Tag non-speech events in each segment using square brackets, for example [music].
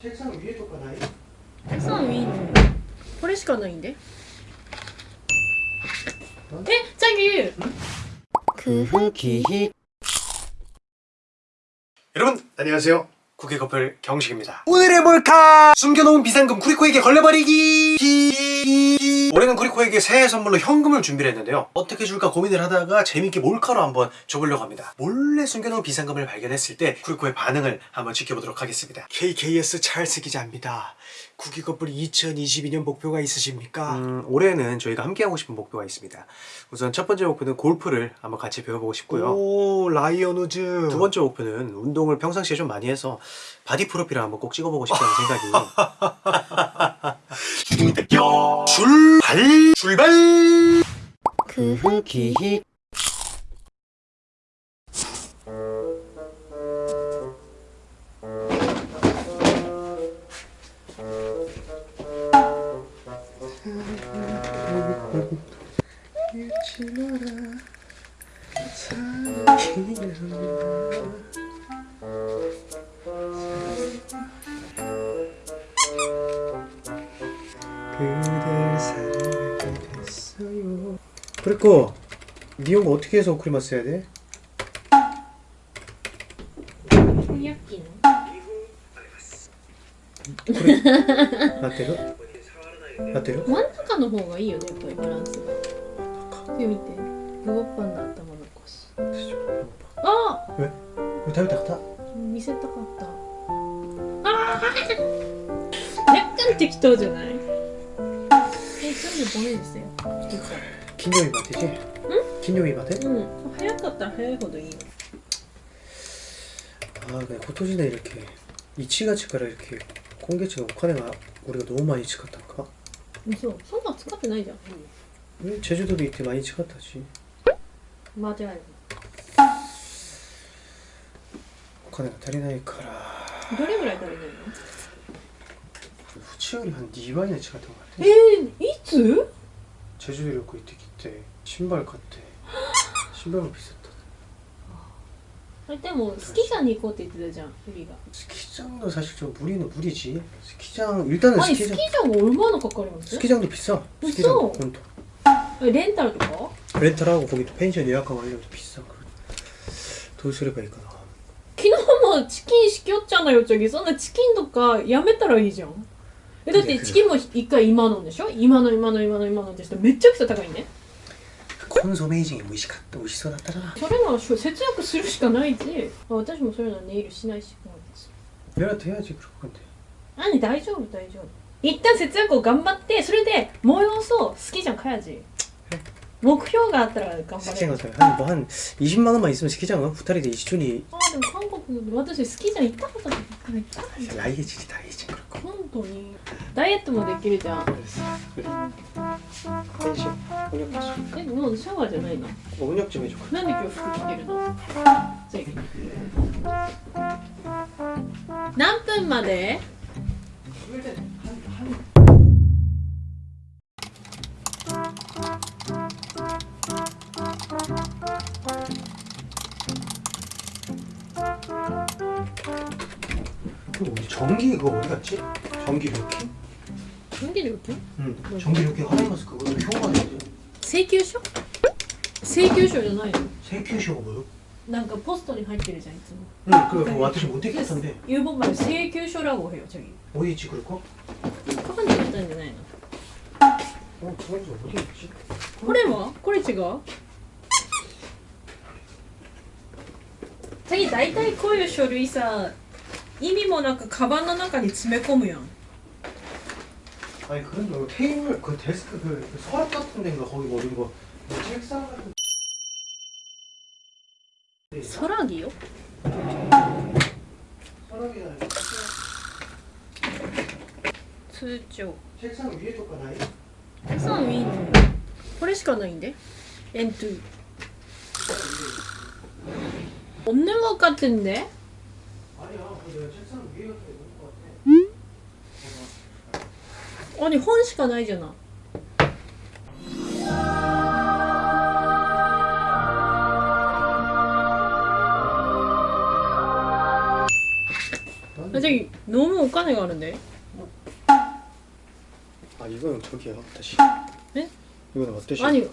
책상 위에 것가 나이? 책상 위에 있는 거 포레시가 나인데? 에? 자기! 그 흑기희 여러분 안녕하세요 국외커플 경식입니다 오늘의 몰카 숨겨놓은 비상금 쿠리코에게 걸려버리기 히... 올해는 쿠리코에게 새해 선물로 현금을 준비를 했는데요. 어떻게 줄까 고민을 하다가 재밌게 몰카로 한번 줘보려고 합니다. 몰래 숨겨놓은 비상금을 발견했을 때 쿠리코의 반응을 한번 지켜보도록 하겠습니다. KKS 찰스 기자입니다 국회 커플 2022년 목표가 있으십니까? 음, 올해는 저희가 함께하고 싶은 목표가 있습니다. 우선 첫 번째 목표는 골프를 한번 같이 배워보고 싶고요. 오 라이언 우즈. 두 번째 목표는 운동을 평상시에 좀 많이 해서 바디 프로필을 한번 꼭 찍어보고 싶다는 생각이. [laughs] 출발 출발! 구기히 그댈 사랑하게 됐어요 그리고 미용 어떻게 해서 크리마스 해야 돼? 翻訳機の 나대로? 나대로? 真ん中の方がいいよねやっぱりバランスがで見てグオッパンの頭残しあこれ食べたかった見せたかったあー若干適当じゃない 35ですよ。金曜日までで金曜日まで？うん。早かったら早いほどいいよ。ああね今年のいるけ。1月からいるけ。今月のお金が俺がどう毎日使ったのか？そうそんな使ってないじゃん。えチェジュドで行って毎日買ったし。間違いない。お金が足りないから。どれぐらい足りないの？普通より半2倍の違ってもらってえー、 いつ 제주도旅行行ってきて 신발買って 신발도 비쌌다 あれでもスキー場に行こうって言ってたじゃんフリが 스키장도 사실 좀 무리는 무리지 스키장 일단은 あれスキ 스키장 ー場も얼마나かかります 스키장도 비싸 비싸. 스키장 본토 えレンタルとか 렌탈하고 거기 또 펜션 예약하고 하려면 또 비싸 그래. 돈 쓰레가 있거든 昨日もチキンしきよっちゃんのよちょぎそんなチキンとかやめたらいいじゃん えだってチキンも一回今のでしょ今の今の今の今のってしてめっちゃくちゃ高いね 콘소메이징이 무시갔다 무시소だったらそれなら節約するしかないしあ私もそれならネイルしないしこうです 내가 돼야지 그럴 건데 何大丈夫大丈夫一旦節約を頑張ってそれで催そう好きじゃんかやじ目標があったら頑張れ 스키장 가서 한뭐한 20만 원만 있으면 스키장은 후타리데 이시준이 あでも韓国私好きじゃん行ったことない行ったことない 라이에질이 다 이제 그럴 거 本 当にダイエットもできるじゃん 펜션 혼역 えもうシャワーじゃないの 혼역 좀 해줘 なんで今日服着てるの次何分まで 그 우리 전기 그거 어디 갔지? 전기料金? 전기料金 응 전기料金 하나마스 그거 효가 되지 請求書請求書じゃないの 세큐쇼가 뭐요? なんかポストに入ってるじゃんいつも 응 그거私못 되겠던데 일본말請求書라고 해요 저기 어디 있지 그럴 거? 카반에 있다んじゃないの 어 그건 어디 있지? これはこれ違う次大体こういう書類さ意味もなくカバンの中に詰め込むやん 아니 그건 뭐 테이블 그 데스크 그 서랍 같은 데인가 거기 뭐 이런 거 뭐 책상 같은 서랍이요? 서랍이 아니고 수조 책상 위에 쪽 가나요? 책상 위에 있는 거 그래시 가나인데? 엔투 없는 것 같은데? 아니야, 내가 책상 위에 갔다 아니 헌시가 나이잖아? 선생님 너무 옷간에 가는데? 아 이거는 저기 어떠시 에? 이거는 어떠시 아니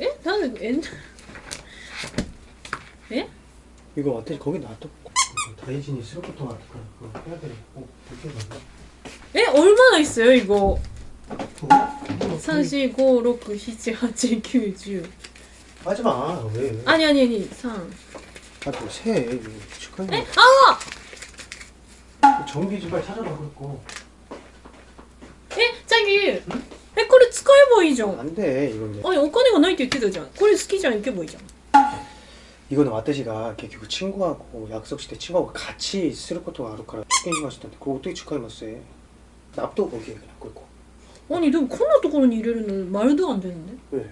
에? 나는 옛날 에? 예? 이거 어떠시 거기 놔둬. 다이진이 쓸 것도 많고 해야 되고 이렇게 간다? 에? 얼마나 있어요 이거? 그거? 3, 4, 5, 6, 7, 8, 9, 10 하지마 왜 아니 아니 아니 3 아또새 이거 축하해 에? 아! 전기 좀 빨리 찾아라 그랬고 에? 자기 えこれ使えばいいじゃん 안돼 이건 이제 あお金がないって言ってたじゃんこれ好きじゃん行けばいいじゃん 이거는 왓데시가結局 친구하고 약속 시대 친구하고 같이 쓸 것도 아를から 축긴 시마시던데 그거 어떻게 축하해봤어요 납도 거기에 그냥 끓고 何でもこんなところに入れるの丸であんでるのね 왜?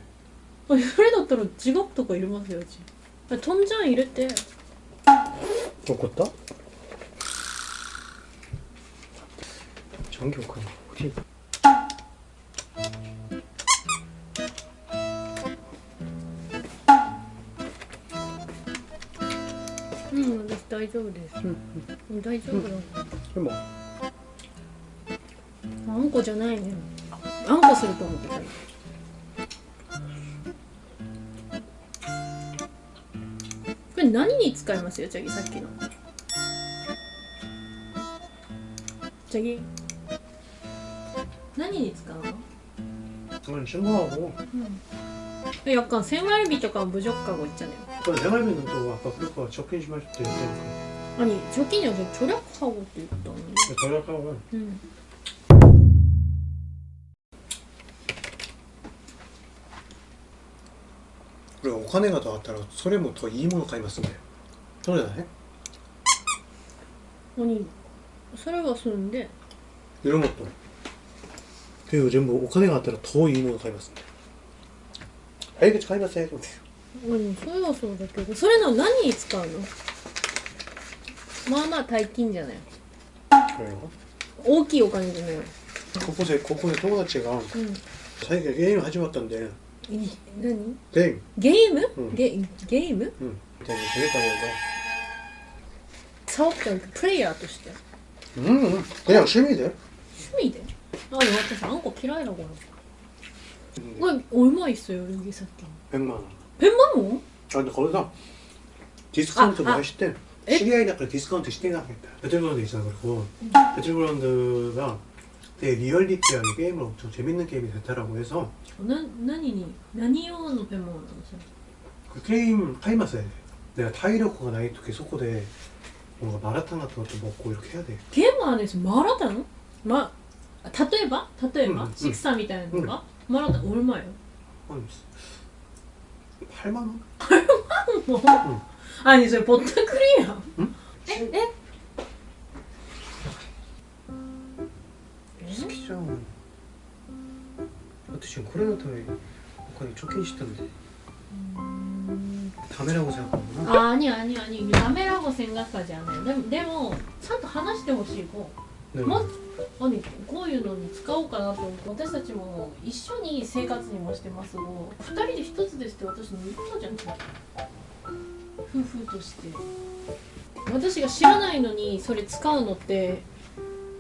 あそれだったら自学とか入れますようちあトンジャン入れて 먹었다? 전기 오카나 어디 大丈夫です、うん、大丈夫でも。あんこじゃないね。あんこすると思ってたこれ何に使いますよチャギ？さっきの。チャギ？何に使うの？何しよ、うん。약간 생활비とか부족하고 있잖아요 그 생활비는 또 아까 그거 적힌 시마실 때 했으니까 아니 저기는 저 절약하고 또 있다는데 절약하고 응. 그래 お金がとあったらそれもといいもの買いますんだよそうじゃない 아니 소리가 쓰는데 이런 것도 그리고 전부 お金があったら더いいもの買いますん え口買いません。うんそうそうだけど。それの何に使うの？まあまあ大金じゃない。大きいお金じゃない。ここでここで友達が、うん、最近ゲーム始まったんで。何？ゲーム。ゲーム、うん、ゲゲーム？うん。ゲームするためだサオちプレイヤーとして。うん。うんいで。趣私あんこ嫌いだから。 음, これ얼마 있어요 여기さっき 100만 원 100만 원? 아 근데 거기서 디스카운트 아, 뭐 아. 하실 때 에? 시리아이나까 디스카운트 시대가 하겠다 배틀그라운드 있잖아 그리고 배틀그라운드가 되게 리얼리티하게 게임을 엄청 재밌는 게임이 됐다라고 해서 な何に何用のペンマなのそれ 그 게임 타이마스야 돼 내가 타이력호가 나이 토끼 소코대 뭔가 마라탕 같은 것도 먹고 이렇게 해야 돼 ゲームはですマラタンま例えば例えば、うんうんシクサみたいなのが、マ ラタン얼마예요? 한 8만 원? 뭐? 아니 저 보트 크리야. 응? 에? 에? 스키장 어때 지금 코레나타에 거의 쫓긴 시던데 다메라고 생각하구나 あ아니 아니 아니ダメラゴ생각하지않아요でもでもちゃんと話してほしい子 まず何こういうのに使おうかなと思って私たちも一緒に生活にもしてますが2人で1つですって私の言ったじゃん夫婦として。私が知らないのにそれ使うのって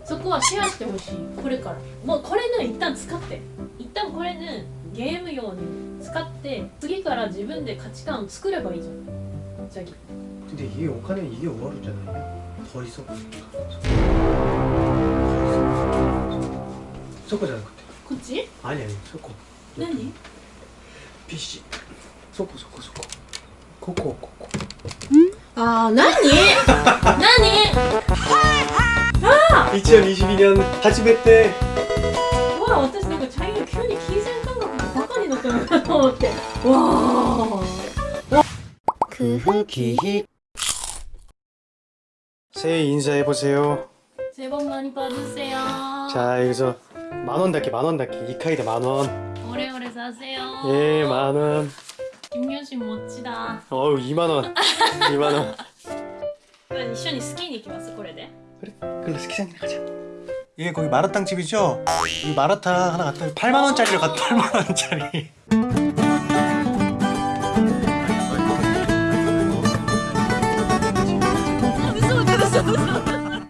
そこはシェアしてほしい。これから。もうこれね一旦使って。一旦これねゲーム用に使って次から自分で価値観を作ればいいじゃん。じゃあで家お金家終わるじゃない。取う 섞어잖아 그때 그치? 아니 아니 섞어 나니? 네, 네. 피씨 섞어 섞어 섞어 코코 코코 아 나니? 나니? 아! 2022년 하지메 때와 어땠어? 그 자기가 큐니 키 생각나고 바깥에 넣었잖아 어때? 와 그흐기 새해 인사해보세요 새해 복 많이 받으세요 자 여기서 만원 닫기 만원 닫기 이카이데 만원 오래오래 사세요 예 만원 김효신 멋지다 어우 2만원 2만원 一緒にスキーに行きますこれで 그래 스키장이나 가자 예 거기 마라탕 집이죠? 이 마라탕 하나 갖다 8만원짜리를 갖다 8만원짜리